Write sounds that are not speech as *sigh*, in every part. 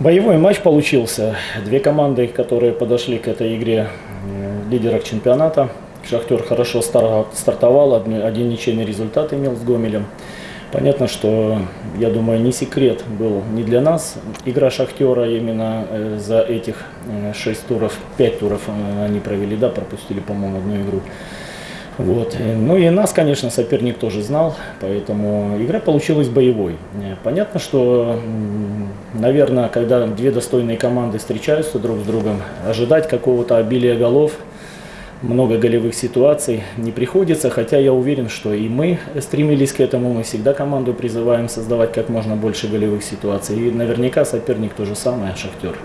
Боевой матч получился. Две команды, которые подошли к этой игре э, лидерах чемпионата. Шахтер хорошо стартовал, один ничейный результат имел с Гомелем. Понятно, что, я думаю, не секрет был не для нас игра Шахтера именно э, за этих э, шесть туров, пять туров они провели, да, пропустили, по-моему, одну игру. Вот. Ну и нас, конечно, соперник тоже знал, поэтому игра получилась боевой. Понятно, что, наверное, когда две достойные команды встречаются друг с другом, ожидать какого-то обилия голов, много голевых ситуаций не приходится, хотя я уверен, что и мы стремились к этому, мы всегда команду призываем создавать как можно больше голевых ситуаций, и наверняка соперник то же самое, Шахтер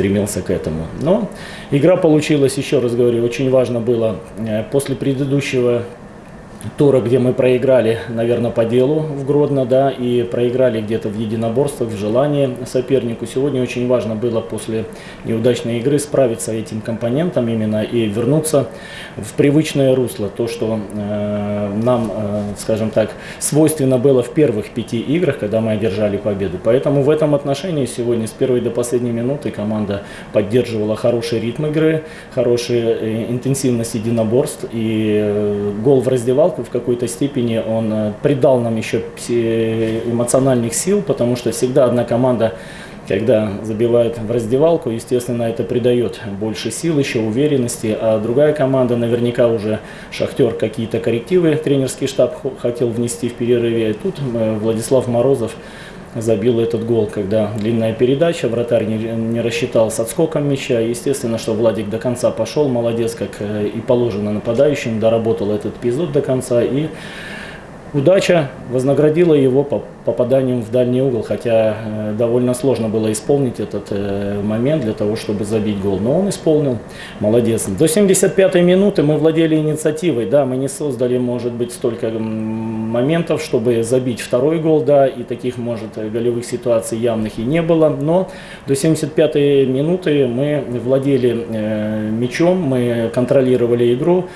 стремился к этому. Но игра получилась, еще раз говорю, очень важно было э, после предыдущего тура, где мы проиграли, наверное, по делу в Гродно, да, и проиграли где-то в единоборствах, в желании сопернику. Сегодня очень важно было после неудачной игры справиться этим компонентом именно и вернуться в привычное русло. То, что э, нам, э, скажем так, свойственно было в первых пяти играх, когда мы одержали победу. Поэтому в этом отношении сегодня с первой до последней минуты команда поддерживала хороший ритм игры, хорошую э, интенсивность единоборств и э, гол в раздевалке раздевалку в какой-то степени он э, придал нам еще эмоциональных сил, потому что всегда одна команда когда забивает в раздевалку, естественно, это придает больше сил, еще уверенности, а другая команда, наверняка уже Шахтер какие-то коррективы тренерский штаб хотел внести в перерыве, и тут э, Владислав Морозов забил этот гол, когда длинная передача, вратарь не, не рассчитал с отскоком мяча. Естественно, что Владик до конца пошел, молодец, как э, и положено нападающим, доработал этот эпизод до конца и Удача вознаградила его попаданием в дальний угол, хотя э, довольно сложно было исполнить этот э, момент для того, чтобы забить гол. Но он исполнил, молодец. До 75-й минуты мы владели инициативой, да, мы не создали, может быть, столько моментов, чтобы забить второй гол, да, и таких, может, голевых ситуаций явных и не было. Но до 75-й минуты мы владели э, мячом, мы контролировали игру.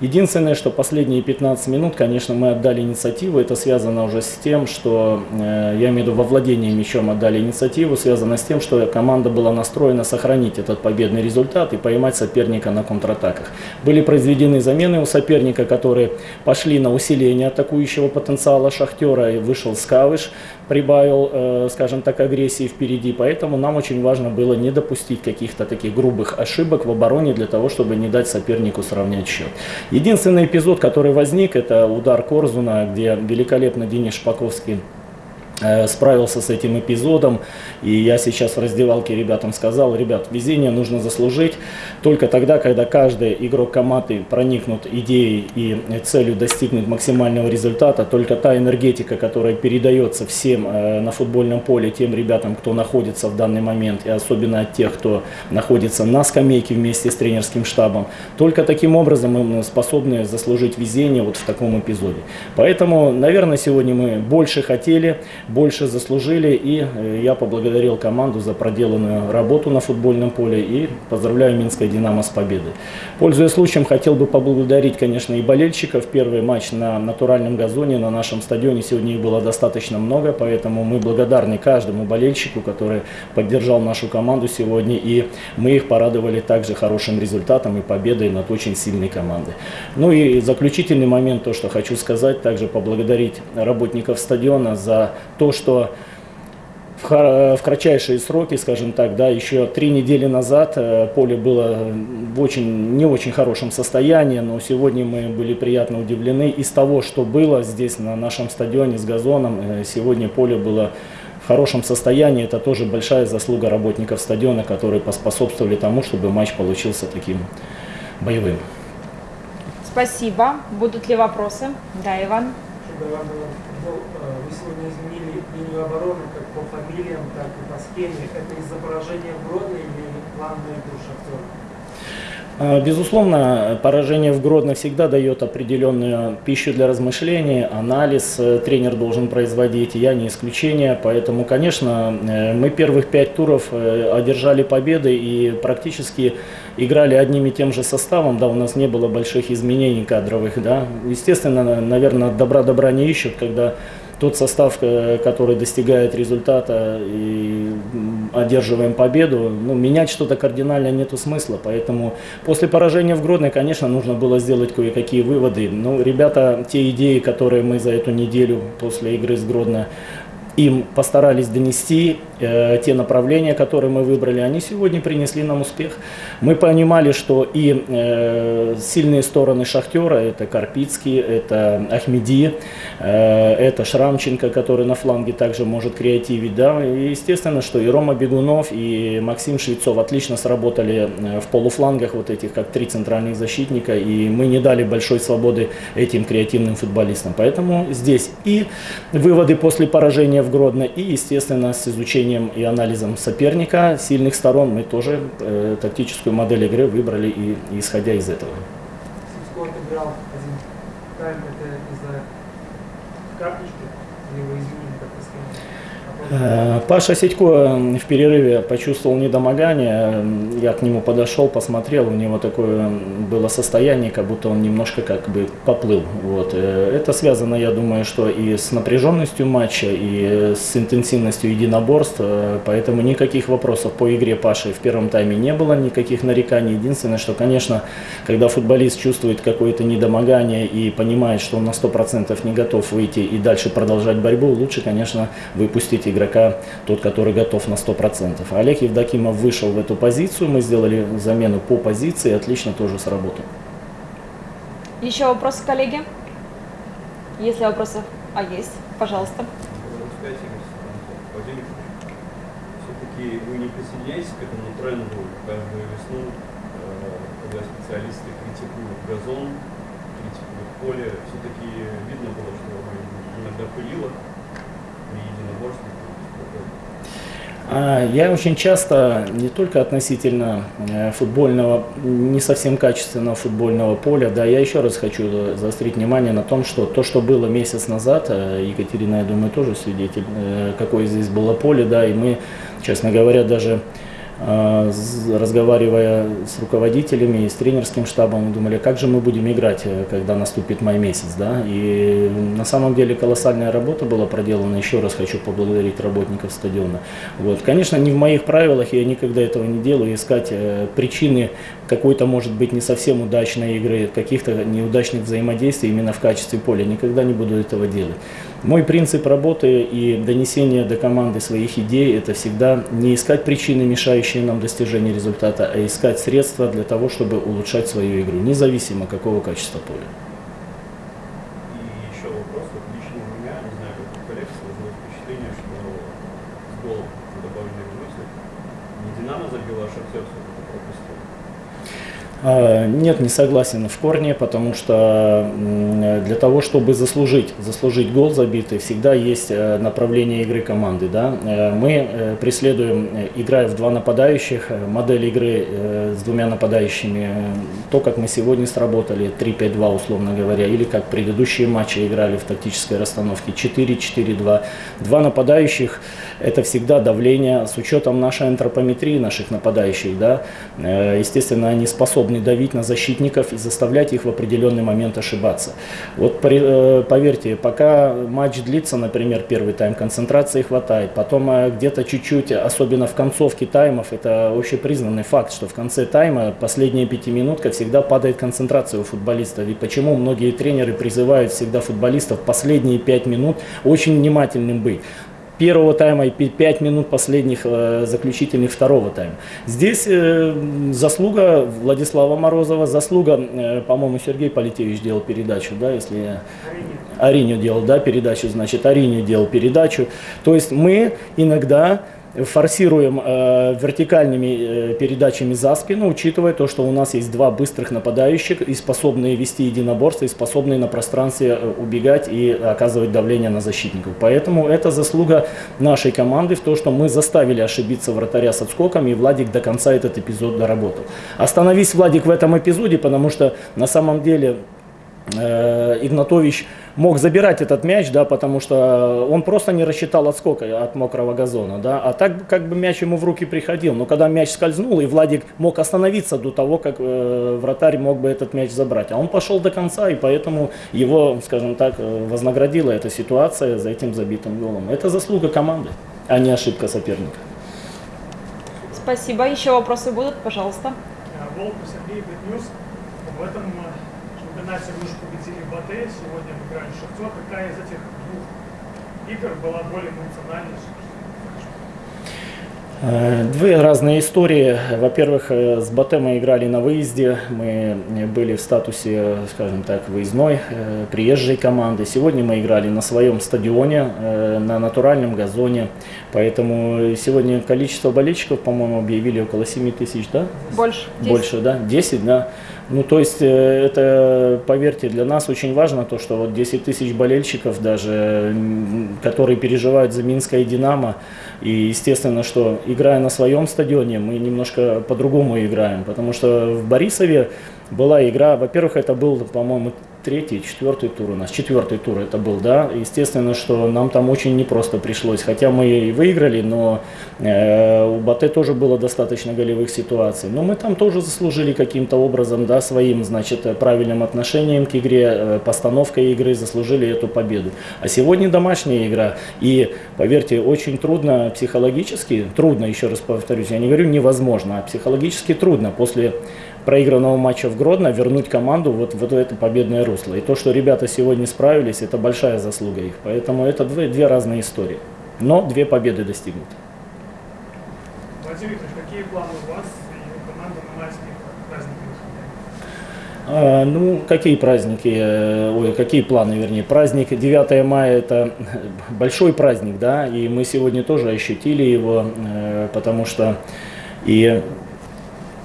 Единственное, что последние 15 минут, конечно, мы отдали инициативу. Это связано уже с тем, что, э, я имею в виду, во владении мячом отдали инициативу. Связано с тем, что команда была настроена сохранить этот победный результат и поймать соперника на контратаках. Были произведены замены у соперника, которые пошли на усиление атакующего потенциала Шахтера. И вышел Скавыш, прибавил, э, скажем так, агрессии впереди. Поэтому нам очень важно было не допустить каких-то таких грубых ошибок в обороне для того, чтобы не дать сопернику сравнять счет. Единственный эпизод, который возник, это удар Корзуна, где великолепно Денис Шпаковский справился с этим эпизодом. И я сейчас в раздевалке ребятам сказал, ребят, везение нужно заслужить только тогда, когда каждый игрок команды проникнут идеей и целью достигнет максимального результата. Только та энергетика, которая передается всем э, на футбольном поле, тем ребятам, кто находится в данный момент, и особенно от тех, кто находится на скамейке вместе с тренерским штабом, только таким образом мы способны заслужить везение вот в таком эпизоде. Поэтому, наверное, сегодня мы больше хотели, больше заслужили. И э, я поблагодарил команду за проделанную работу на футбольном поле и поздравляю Минское «Динамо» с победой. Пользуясь случаем, хотел бы поблагодарить, конечно, и болельщиков. Первый матч на натуральном газоне на нашем стадионе. Сегодня их было достаточно много, поэтому мы благодарны каждому болельщику, который поддержал нашу команду сегодня. И мы их порадовали также хорошим результатом и победой над очень сильной командой. Ну и заключительный момент, то, что хочу сказать, также поблагодарить работников стадиона за то, что в, кратчайшие сроки, скажем так, да, еще три недели назад э, поле было в очень, не очень хорошем состоянии, но сегодня мы были приятно удивлены из того, что было здесь на нашем стадионе с газоном. Э, сегодня поле было в хорошем состоянии. Это тоже большая заслуга работников стадиона, которые поспособствовали тому, чтобы матч получился таким боевым. Спасибо. Будут ли вопросы? Да, Иван. Вы сегодня изменили линию обороны как по фамилиям, так и по схеме. Это из-за поражения в или план на игру Шахтера? А, безусловно, поражение в Гродно всегда дает определенную пищу для размышлений, анализ э, тренер должен производить, я не исключение. Поэтому, конечно, э, мы первых пять туров э, одержали победы и практически играли одним и тем же составом. Да, у нас не было больших изменений кадровых. Да. Естественно, наверное, добра добра не ищут, когда тот состав, э, который достигает результата и одерживаем победу, ну, менять что-то кардинально нету смысла. Поэтому после поражения в Гродно, конечно, нужно было сделать кое-какие выводы. Ну, ребята, те идеи, которые мы за эту неделю после игры с Гродно им постарались донести э, те направления, которые мы выбрали, они сегодня принесли нам успех. Мы понимали, что и э, сильные стороны Шахтера, это Карпицкий, это Ахмеди, э, это Шрамченко, который на фланге также может креативить. Да? И естественно, что и Рома Бегунов, и Максим Швецов отлично сработали э, в полуфлангах вот этих, как три центральных защитника, и мы не дали большой свободы этим креативным футболистам. Поэтому здесь и выводы после поражения в Гродно, и, естественно, с изучением и анализом соперника, сильных сторон, мы тоже э, тактическую модель игры выбрали и, исходя из этого. Сивко отыграл один тайм, это из-за карточки, или изменили как-то Паша Сидько в перерыве почувствовал недомогание, я к нему подошел, посмотрел, у него такое было состояние, как будто он немножко как бы поплыл. Вот. Э, Это связано, я думаю, что и с напряженностью матча, и с интенсивностью единоборств, э, поэтому никаких вопросов по игре Паши в первом тайме не было, никаких нареканий. Единственное, что, конечно, когда футболист чувствует какое-то недомогание и понимает, что он на 100% не готов выйти и дальше продолжать борьбу, лучше, конечно, выпустить игрока, тот, который готов на 100%. Олег Евдокимов вышел в эту позицию, мы сделали замену по позиции, отлично тоже сработал. Еще вопросы, коллеги? Если вопросов, а есть, пожалуйста. Все-таки вы не присоединяетесь к этому тренду каждую весну, э, когда специалисты критикуют газон, критикуют поле, все-таки видно было, что иногда пылило при единоборстве. А, Я очень часто, не только относительно э, футбольного, не совсем качественного футбольного поля, да, я еще раз хочу заострить внимание на том, что то, что было месяц назад, э, Екатерина, я думаю, тоже свидетель, э, какое здесь было поле, да, и мы, честно говоря, даже разговаривая с руководителями и с тренерским штабом, думали, как же мы будем играть, э, когда наступит май месяц, да, и на самом деле колоссальная работа была проделана, еще раз хочу поблагодарить работников стадиона. Вот. Конечно, не в моих правилах, я никогда этого не делаю, искать э, причины какой-то, может быть, не совсем удачной игры, каких-то неудачных взаимодействий именно в качестве поля, никогда не буду этого делать. Мой принцип работы и донесения до команды своих идей – это всегда не искать причины, мешающие нам достижению результата, а искать средства для того, чтобы улучшать свою игру, независимо какого качества поля. И еще вопрос, вот лично у меня, не знаю, как у коллег, сложилось впечатление, что с голом добавили мысли. Не Динамо забила, а Шахтер все-таки пропустил. А, Нет, не согласен в корне, потому что для того, чтобы заслужить, заслужить гол забитый, всегда есть э, направление игры команды. Да? Э, Мы э, преследуем, играя в два нападающих, модель игры с двумя нападающими, то, как мы сегодня сработали, 3-5-2, условно говоря, или как предыдущие матчи играли в тактической расстановке 4-4-2. Два нападающих – это всегда давление с учетом нашей антропометрии, наших нападающих. Да? Э, Естественно, они способны давить на защитников и заставлять их в определенный момент ошибаться. Вот э, поверьте, пока матч длится, например, первый тайм, концентрации хватает, потом э, где-то чуть-чуть, особенно в концовке таймов, это общепризнанный факт, что в конце тайма последняя пятиминутка всегда падает концентрация у футболистов. И почему многие тренеры призывают всегда футболистов последние пять минут очень внимательным быть первого тайма и 5 минут последних э, заключительных второго тайма. Здесь э, заслуга Владислава Морозова, заслуга, э, по-моему, Сергей Политевич делал передачу, да, если я... Ариню делал, да, передачу, значит, Ариню делал передачу. То есть мы иногда форсируем э, вертикальными э, передачами за спину, учитывая то, что у нас есть два быстрых нападающих и способные вести единоборство, и способные на пространстве э, убегать и оказывать давление на защитников. Поэтому это заслуга нашей команды в том, что мы заставили ошибиться вратаря с отскоками, и Владик до конца этот эпизод доработал. Остановись, Владик, в этом эпизоде, потому что на самом деле Игнатович мог забирать этот мяч, да, потому что он просто не рассчитал отскока от мокрого газона, да, а так как бы мяч ему в руки приходил. Но когда мяч скользнул, и Владик мог остановиться до того, как э, вратарь мог бы этот мяч забрать. А он пошел до конца, и поэтому его, скажем так, э, вознаградила эта ситуация за этим забитым голом. Это заслуга команды, а не ошибка соперника. Спасибо. Еще вопросы будут, пожалуйста. Э, Волков Сергей, Битньюз. В этом э, вы уже победили Батэ, сегодня с Шахтер. Какая из этих двух игр была более эмоциональной? Э, Две разные истории. Во-первых, э, с Батэ мы играли на выезде. Мы были в статусе, скажем так, выездной, э, приезжей команды. Сегодня мы играли на своем стадионе, э, на натуральном газоне. Поэтому сегодня количество болельщиков, по-моему, объявили около 7 тысяч, да? Больше. Больше, да? 10, да? Ну, то есть, э, это, поверьте, для нас очень важно то, что вот 10 тысяч болельщиков даже, которые переживают за Минское «Динамо», и естественно, что играя на своем стадионе, мы немножко по-другому играем, потому что в Борисове была игра, во-первых, это был, по-моему, третий, четвертый тур у нас, четвертый тур это был, да, естественно, что нам там очень непросто пришлось, хотя мы и выиграли, но э, у Батэ тоже было достаточно голевых ситуаций, но мы там тоже заслужили каким-то образом, да, своим, значит, правильным отношением к игре, э, постановкой игры заслужили эту победу. А сегодня домашняя игра, и, поверьте, очень трудно психологически, трудно, еще раз повторюсь, я не говорю невозможно, а психологически трудно. После проигранного матча в Гродно вернуть команду вот в это победное русло. И то, что ребята сегодня справились, это большая заслуга их. Поэтому это две, две разные истории. Но две победы достигнуты. Владимир Викторович, какие планы у вас и у команды на майские праздники? А, ну, какие праздники, э, ой, какие планы, вернее, праздник 9 мая это *laughs* большой праздник, да, и мы сегодня тоже ощутили его, э, потому что и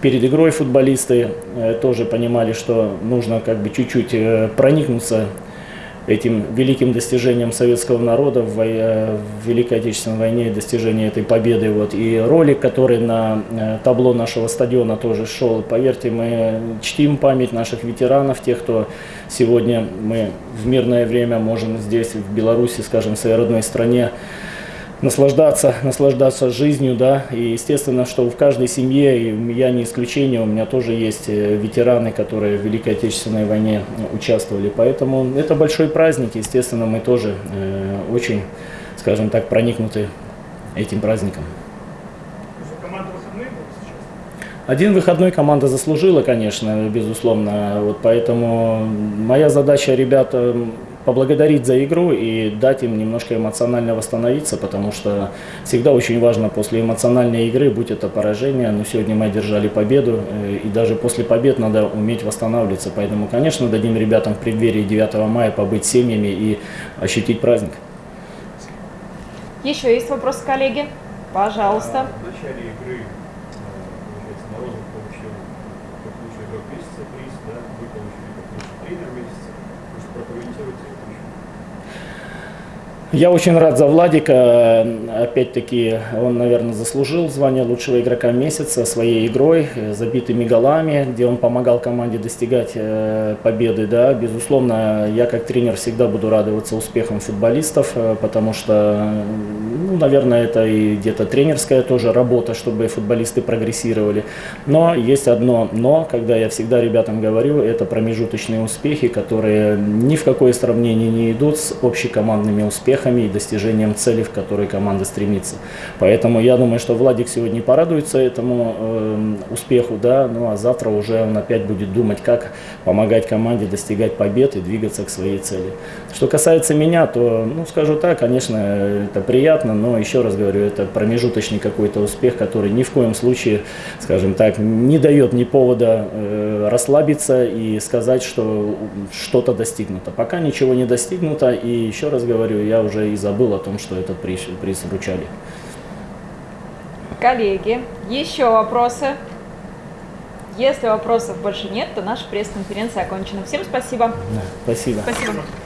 перед игрой футболисты э, тоже понимали, что нужно как бы чуть-чуть э, проникнуться этим великим достижением советского народа в, э, Великой Отечественной войне, достижение этой победы. Вот. И ролик, который на табло нашего стадиона тоже шел, поверьте, мы чтим память наших ветеранов, тех, кто сегодня мы в мирное время можем здесь, в Беларуси, скажем, в своей родной стране, наслаждаться, наслаждаться жизнью, да, и естественно, что в каждой семье, и я не исключение, у меня тоже есть э, ветераны, которые в Великой Отечественной войне э, участвовали, поэтому это большой праздник, естественно, мы тоже э, очень, скажем так, проникнуты этим праздником. Один выходной команда заслужила, конечно, безусловно. Вот поэтому моя задача ребята поблагодарить за игру и дать им немножко эмоционально восстановиться, потому что всегда очень важно после эмоциональной игры, будь это поражение, но сегодня мы одержали победу, э, и даже после побед надо уметь восстанавливаться. Поэтому, конечно, дадим ребятам в преддверии 9 мая побыть семьями и ощутить праздник. Еще есть вопросы, коллеги? Пожалуйста. А, В начале игры, э, Морозов получил как лучший игрок месяца приз, да, вы получили как лучший тренер месяца. Я очень рад за Владика. Опять-таки, он, наверное, заслужил звание лучшего игрока месяца своей игрой, забитыми голами, где он помогал команде достигать э, победы. Да. Безусловно, я как тренер всегда буду радоваться успехам футболистов, э, потому что, ну, наверное, это и где-то тренерская тоже работа, чтобы футболисты прогрессировали. Но есть одно «но», когда я всегда ребятам говорю, это промежуточные успехи, которые ни в какое сравнение не идут с общекомандными успехами и достижением целей, в которые команда стремится. Поэтому я думаю, что Владик сегодня порадуется этому э, успеху, да, ну а завтра уже он опять будет думать, как помогать команде достигать побед и двигаться к своей цели. Что касается меня, то, ну, скажу так, конечно, это приятно, но еще раз говорю, это промежуточный какой-то успех, который ни в коем случае, скажем так, не дает ни повода э, расслабиться и сказать, что что-то достигнуто. Пока ничего не достигнуто, и еще раз говорю, я уже и забыл о том, что этот приз, приз вручали. Коллеги, еще вопросы? Если вопросов больше нет, то наша пресс-конференция окончена. Всем спасибо. Да, спасибо. Спасибо.